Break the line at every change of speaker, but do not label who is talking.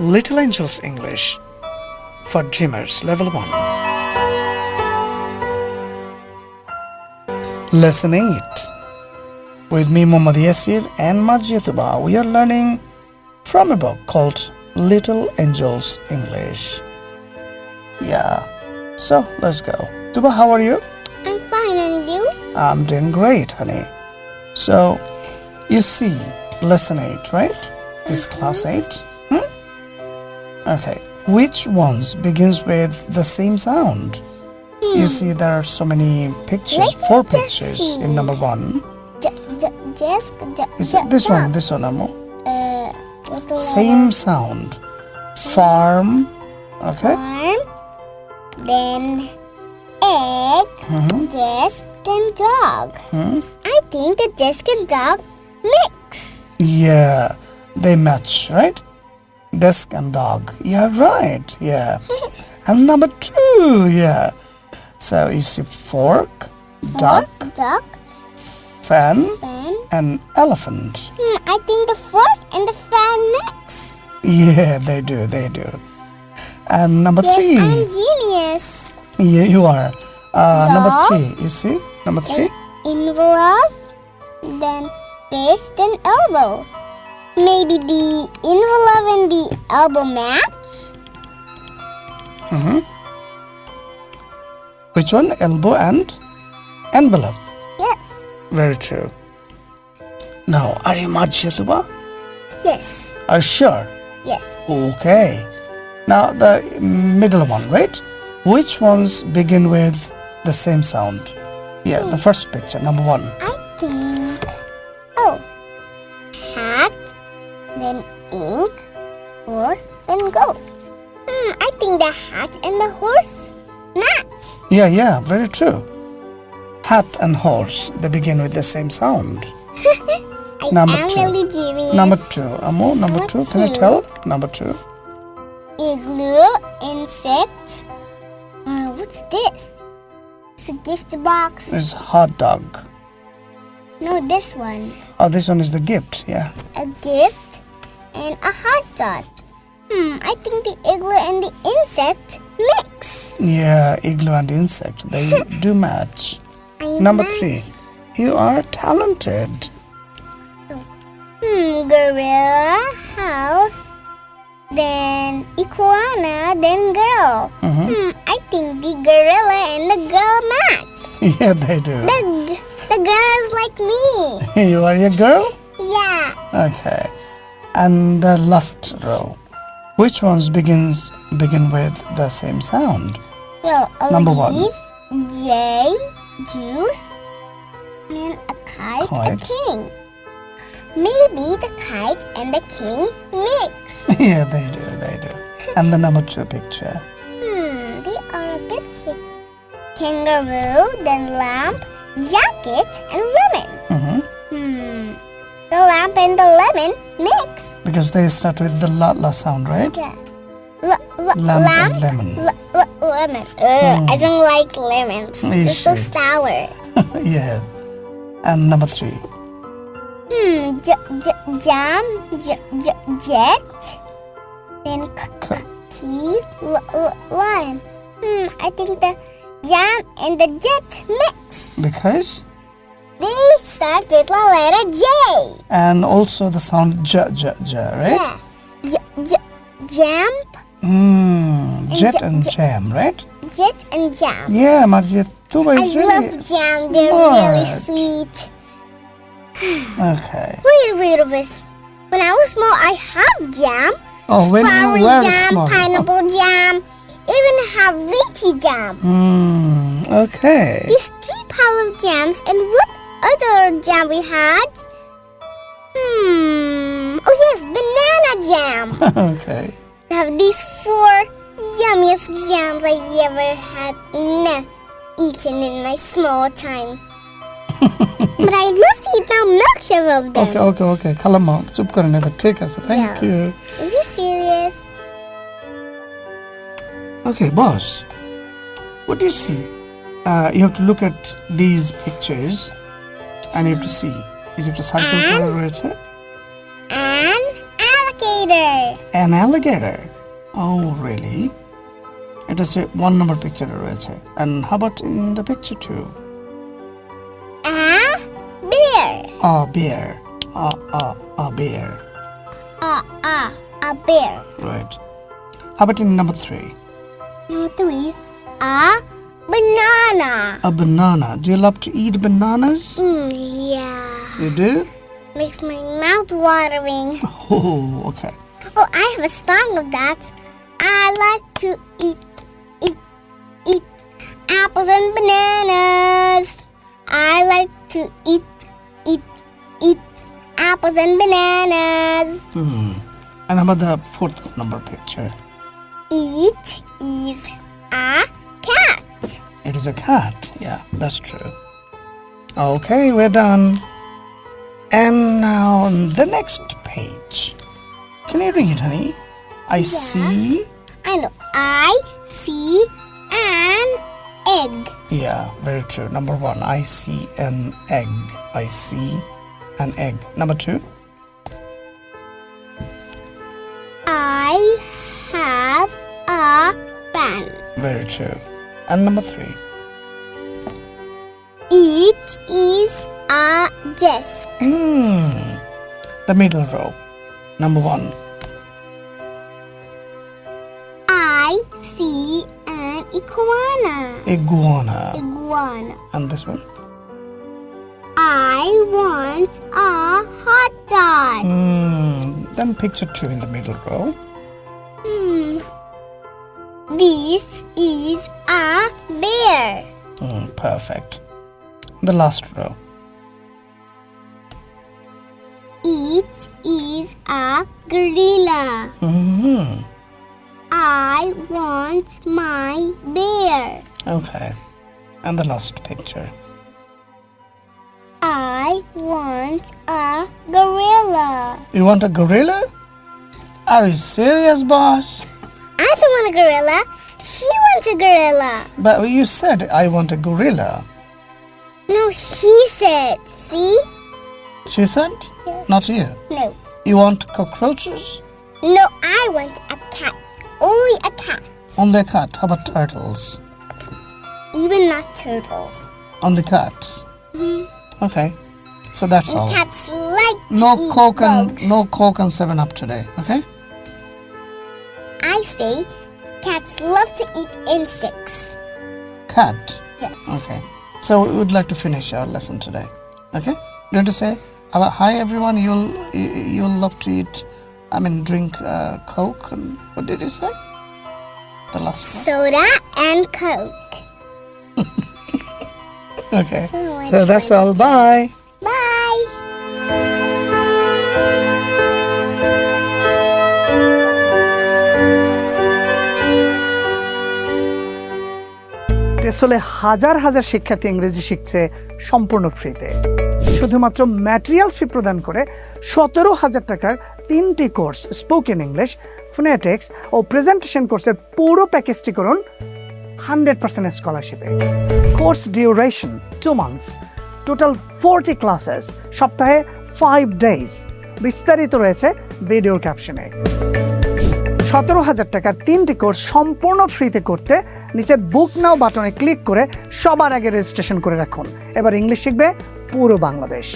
Little Angels English for Dreamers Level 1. Lesson 8 With me, Muhammad Yasir and Marjia Tuba, we are learning from a book called Little Angels English. Yeah, so let's go. Tuba, how are you?
I'm fine, and you?
I'm doing great, honey. So, you see, lesson 8, right? Is class 8? Hmm? Okay. Which ones begins with the same sound? You see, there are so many pictures,
Let
four pictures in number one.
Just j-
Is it this one? This one, Amo?
Uh,
Same sound. Farm. Okay.
farm, then egg,
Mhm.
desk, then dog.
Hmm?
I think the desk and dog mix.
Yeah, they match, right? Desk and dog. Yeah, right. Yeah. And number two, yeah. So you see fork, duck,
Duck,
fan,
fan.
and elephant.
Hmm, I think the fork and the fan mix.
Yeah, they do, they do. And number
Yes,
three,
I'm genius.
yeah, you are. Uh, number three, you see? Number three?
Envelope, then fist, then elbow. Maybe the envelope and the elbow match?
Mm-hmm. Which one? Elbow and envelope.
Yes.
Very true. Now, are you Tuba?
Yes.
Are you sure?
Yes.
Okay. Now, the middle one, right? Which ones begin with the same sound? Yeah, the first picture, number one.
I think. Then ink, horse, then goat. Hmm, I think the hat and the horse match.
Yeah, yeah, very true. Hat and horse, they begin with the same sound.
I
Number
am
two.
really genius.
Number two, Amo, number
Number
two, can you tell? Number two.
Igloo, insect. Uh, what's this? It's a gift box.
is hot dog.
No, this one.
Oh, this one is the gift, yeah.
A gift and a hot dog. Hmm, I think the igloo and the insect mix.
Yeah, igloo and insect, they do match.
I
Number
match.
three, you are talented.
Hmm, gorilla, house, then iguana, then girl.
Mhm.
Hmm, I think the gorilla and the girl match.
Yeah, they do.
The, the girl is like me.
you are a girl?
Yeah.
Okay. And the last row. Which ones begins begin with the same sound?
Well, a
Number one.
J, juice, and a kite,
Kite.
a king. Maybe the kite and the king mix.
yeah, they do, they do. And the number two picture.
hmm, they are a bit tricky. Kangaroo, then lamp, jacket, and lemon.
hmm
Hmm, lamp and the lemon mix.
Because they start with the la la sound, right?
Yeah. L-
Lamp
lamp,
and lemon.
lemon. Ugh, I don't like lemons.
You
They're so sour.
yeah. And number three.
Hmm, j- j- jam, j- j- jet, then key, l- l- lion. Hmm, I think the jam and the jet mix.
Because
Start with the letter J.
and also the sound j j j, right?
Yeah. J- j- jump,
Mm, jet
j-
and jam, right?
jet, and jam.
Yeah, Marjia Tuba
I
is really
love jam. They're really sweet.
Okay.
Wait, wait, wait. When I was small, I have jam.
Oh, when
Strawberry jam,
small.
pineapple jam, even have lychee jam.
Mm, okay.
These three pile of jams and what other jam we had? Hmm. Oh yes, banana jam.
okay.
We have these four yummiest jams I ever had nah, eaten in my small time. but I love to eat now milkshake of them.
Okay, okay, okay. Kalama, soup karne ka never take us. Thank
yeah.
you.
Is he serious?
Okay, boss. What do you see? Uh, you have to look at these pictures and you have to see. is একটা circle
And?
করা রয়েছে
An alligator. alligator.
An alligator. Oh, really? It is a one number picture রয়েছে. And how about in the picture two?
A bear.
A bear. A, a, a bear.
A a a bear.
Right. How about in number three?
Number three. A banana.
A banana. Do you love to eat bananas?
Mm, yeah.
You do?
Makes my mouth watering.
Oh, okay.
Oh, I have a song of that. I like to eat, eat, eat apples and bananas. I like to eat, eat, eat apples and bananas.
Hmm. And how about the fourth number picture?
It is a.
Is a cat. Yeah, that's true. Okay, we're done. And now the next page. Can you read, honey? I see.
I know. I see an egg.
Yeah, very true. Number one, I see an egg. I see an egg. Number two,
I have a pen.
very true. And number three,
desk.
hmm, the middle row. Number one,
I see an iguana.
iguana.
Iguana.
And this one,
I want a hot dog.
hmm, then picture two in the middle row.
Hmm. This is a bear.
Hmm, perfect. The last row.
It is a gorilla.
hmm
I want my bear.
Okay. And the last picture.
I want a gorilla.
You want a gorilla? Are you serious, boss?
I don't want a gorilla. She wants a gorilla.
But you said I want a gorilla.
No, she said. See?
She said? Not you.
No.
You want cockroaches?
No, I want a cat. Only a cat.
Only a cat. How about turtles?
Even not turtles.
Only cats.
Mhm.
Okay. So that's all.
Cats like to
No
eat
coke and
bugs.
no coke and seven up today. Okay.
I say cats love to eat insects.
Cat.
Yes.
Okay. So we would like to finish our lesson today. Okay. You want to say hi everyone? You'll you- you'll love to eat. I mean, drink uh, coke and what did you say? The last
Soda and Coke.
one. Okay.
So
So that's all. Bye.
Bye.
টেসলে হাজার হাজার শিক্ষার্থী ইংরেজি শিখছে সম্পূর্ণ ফ্রিতে শুধুমাত্র materials ফি প্রদান করে সতেরো হাজার টাকার তিনটি কোর্স স্পোকেন ইংলিশ ফোনেটিক্স ও প্রেজেন্টেশন কোর্সের পুরো প্যাকেজটি করুন hundred percent স্কলারশিপে course duration two months total forty classes সপ্তাহে ফাইভ ডেজ বিস্তারিত রয়েছে ভিডিও ক্যাপশনে সতেরো হাজার টাকার তিনটি কোর্স সম্পূর্ণ ফ্রিতে করতে নিচের বুক নাও বাটনে ক্লিক করে সবার আগে রেজিস্ট্রেশন করে রাখুন। এবার ইংলিশ শিখবে পুরো বাংলাদেশ।